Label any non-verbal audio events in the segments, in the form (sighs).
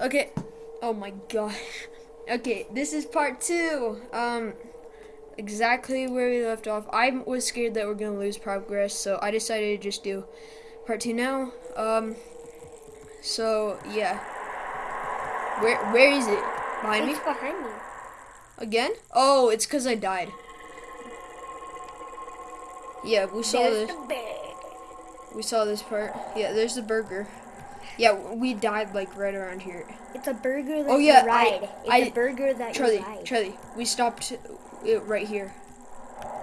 Okay. Oh my gosh. Okay, this is part two. Um, exactly where we left off. I was scared that we're gonna lose progress, so I decided to just do part two now. Um, so yeah. Where where is it? Behind me? It's behind me. Again? Oh, it's because I died. Yeah, we saw There's this. We saw this part. Yeah, there's the burger. Yeah, we died like right around here. It's a burger that Oh, yeah, I- you ride. it's I- a burger that Charlie, you ride. Charlie, we stopped it right here.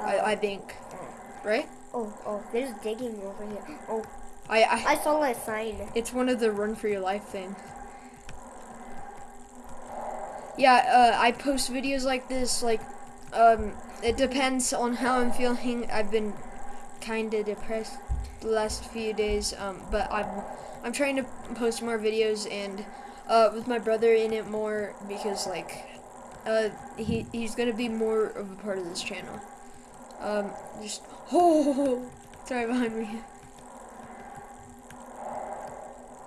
I, I think. Right? oh, oh, there's digging over here. Oh, I, I, I saw a sign. it's one of the run for your life things. Yeah, uh, I post videos like this. Like, um, it depends on how I'm feeling. I've been kind of depressed the last few days. Um, but I'm, I'm trying to post more videos and, uh, with my brother in it more because like, uh, he he's gonna be more of a part of this channel. Um, just (laughs) oh, sorry behind me.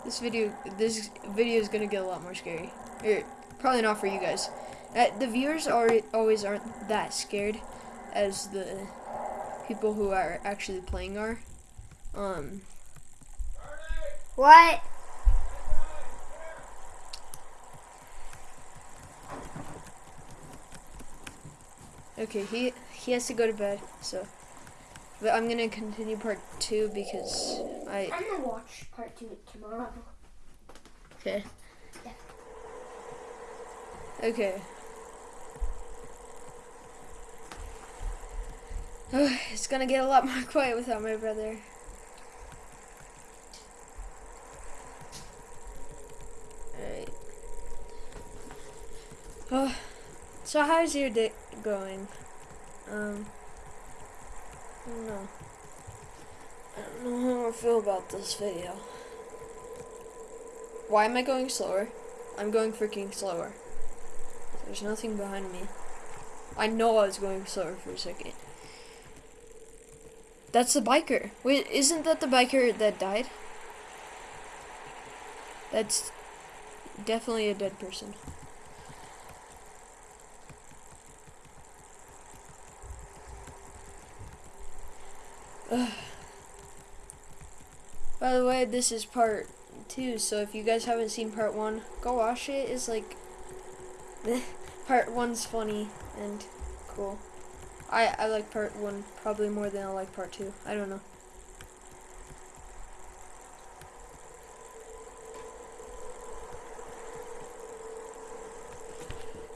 This video, this video is gonna get a lot more scary. Probably not for you guys. Uh, the viewers are always aren't that scared as the people who are actually playing are. Um, What? okay, he he has to go to bed, so. But I'm gonna continue part two because I I'm gonna watch part two tomorrow. okay. Yeah. Okay. (sighs) it's gonna get a lot more (laughs) quiet without my brother. Alright. Oh, so how's your day going? Um, I don't know. I don't know how I feel about this video. Why am I going slower? I'm going freaking slower. There's nothing behind me. I know I was going slower for a second. That's the biker. Wait, isn't that the biker that died? That's definitely a dead person. By the way, this is part two, so if you guys haven't seen part one, go watch it. It's like (laughs) part one's funny and cool. I I like part one probably more than I like part two. I don't know.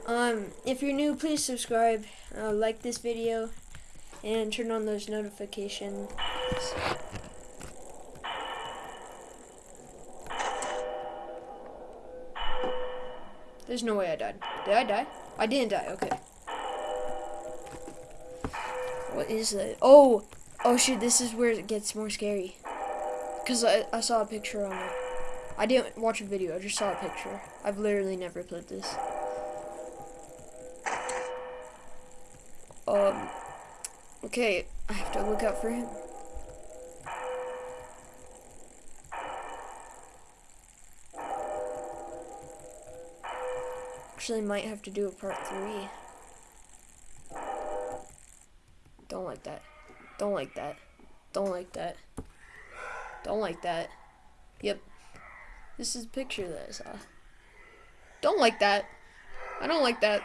Um, if you're new, please subscribe, uh, like this video, and turn on those notifications. There's no way I died. Did I die? I didn't die. Okay. What is that? Oh! Oh shoot, this is where it gets more scary. Because I, I saw a picture on it. I didn't watch a video, I just saw a picture. I've literally never played this. Um. Okay, I have to look out for him. Actually, might have to do a part three. Don't like that. Don't like that. Don't like that. Don't like that. Yep. This is a picture that I saw. Don't like that. I don't like that.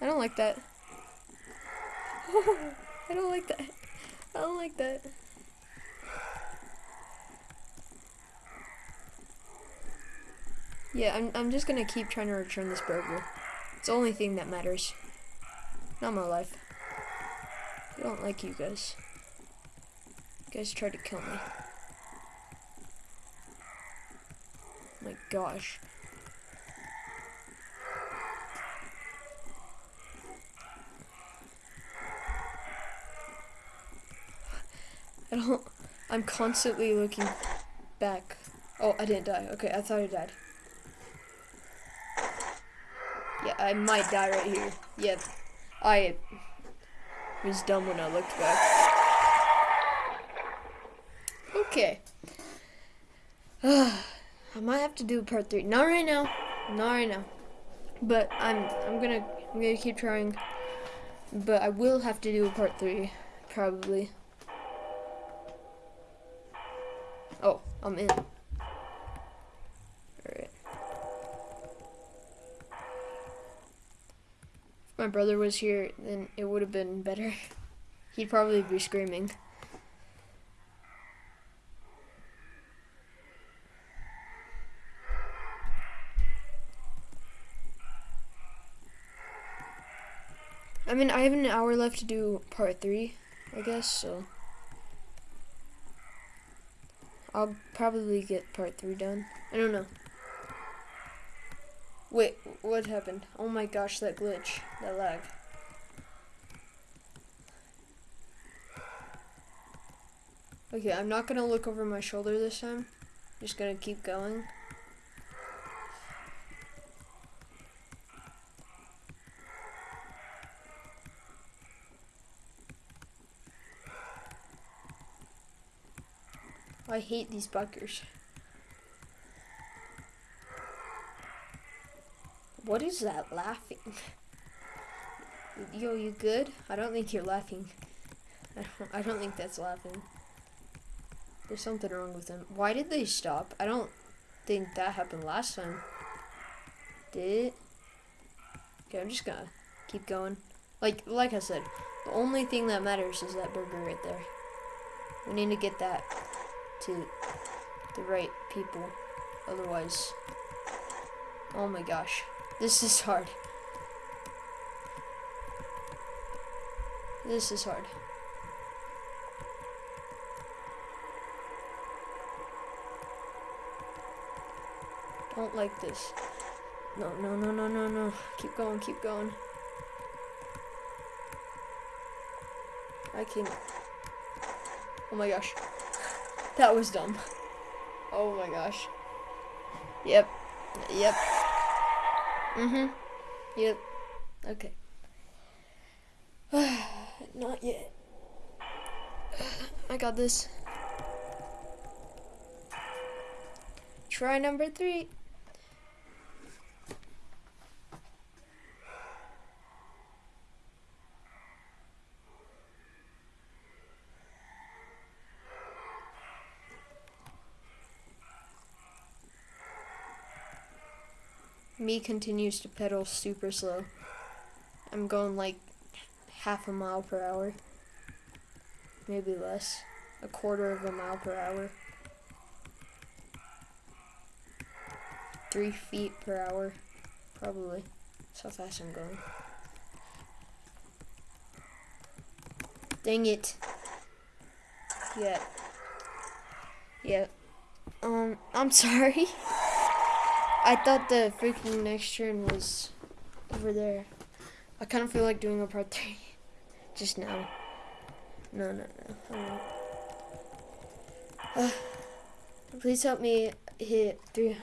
I don't like that. I don't like that. I don't like that. Yeah, I'm, I'm just gonna keep trying to return this burger. It's the only thing that matters. Not my life. I don't like you guys. You guys tried to kill me. My gosh. I don't. I'm constantly looking back. Oh, I didn't die. Okay, I thought I died. Yeah, I might die right here. Yep. I was dumb when I looked back. Okay. (sighs) I might have to do part three. Not right now. Not right now. But I'm I'm gonna I'm gonna keep trying. But I will have to do a part three, probably. Oh, I'm in. Alright. If my brother was here, then it would have been better. (laughs) He'd probably be screaming. I mean, I have an hour left to do part three, I guess, so. I'll probably get part three done. I don't know. Wait, what happened? Oh my gosh, that glitch, that lag. Okay, I'm not gonna look over my shoulder this time. Just gonna keep going. I hate these buggers. What is that laughing? Yo, you good? I don't think you're laughing. I don't, I don't think that's laughing. There's something wrong with them. Why did they stop? I don't think that happened last time. Did it? Okay, I'm just gonna keep going. Like like I said, the only thing that matters is that burger right there. We need to get that to the right people. Otherwise, oh my gosh, this is hard. This is hard. Don't like this. No, no, no, no, no, no. Keep going, keep going. I can't. Oh my gosh. That was dumb. Oh my gosh. Yep. Yep. Mm-hmm. Yep. Okay. (sighs) Not yet. (sighs) I got this. Try number three. Me continues to pedal super slow. I'm going like half a mile per hour. Maybe less. A quarter of a mile per hour. Three feet per hour. Probably. That's how fast I'm going. Dang it. Yeah. Yeah. Um, I'm (laughs) sorry. I thought the freaking next turn was over there. I kind of feel like doing a part three (laughs) just now. No, no, no. Uh, please help me hit three,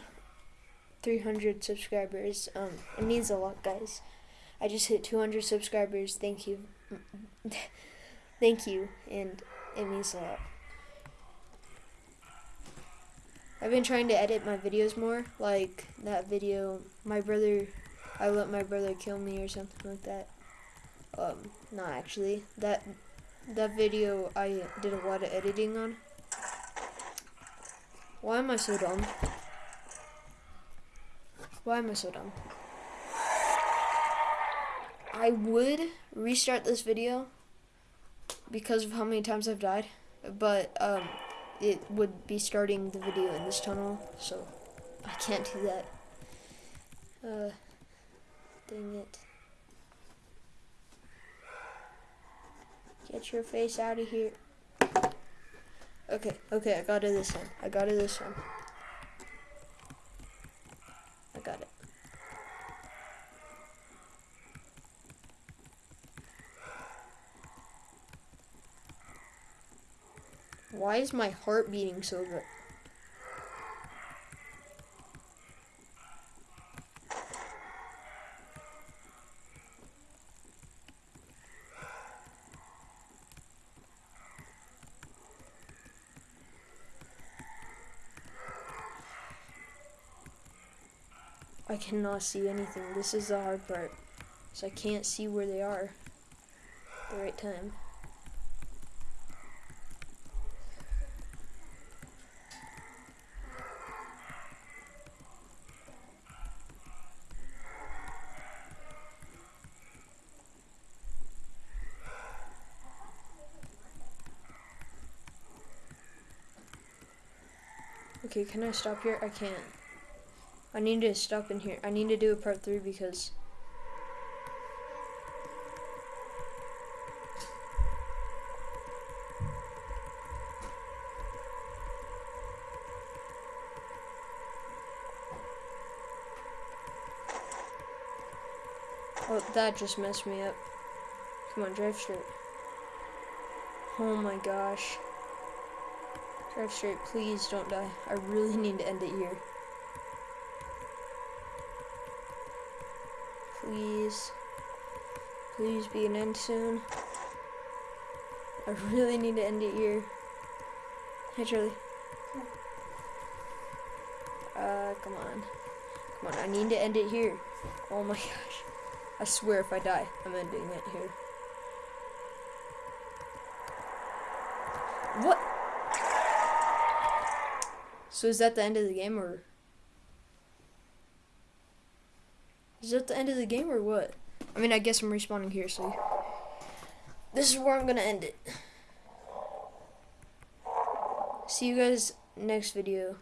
300 subscribers. Um, it means a lot, guys. I just hit 200 subscribers. Thank you. (laughs) Thank you, and it means a lot. I've been trying to edit my videos more, like that video, my brother, I let my brother kill me or something like that. Um, not actually. That, that video I did a lot of editing on. Why am I so dumb? Why am I so dumb? I would restart this video because of how many times I've died, but, um, it would be starting the video in this tunnel, so I can't do that. Uh, dang it. Get your face out of here. Okay, okay, I got it this time. I got it this time. I got it. Why is my heart beating so good? I cannot see anything. This is the hard part. So I can't see where they are at the right time. Okay, can I stop here? I can't. I need to stop in here. I need to do a part three because. Oh, that just messed me up. Come on, drive straight. Oh my gosh. Drive straight, please don't die. I really need to end it here. Please. Please be an end soon. I really need to end it here. Hey Charlie. Uh, come on. Come on, I need to end it here. Oh my (laughs) gosh. I swear if I die, I'm ending it here. What? So is that the end of the game or Is that the end of the game or what? I mean I guess I'm respawning here, so this is where I'm gonna end it. See you guys next video.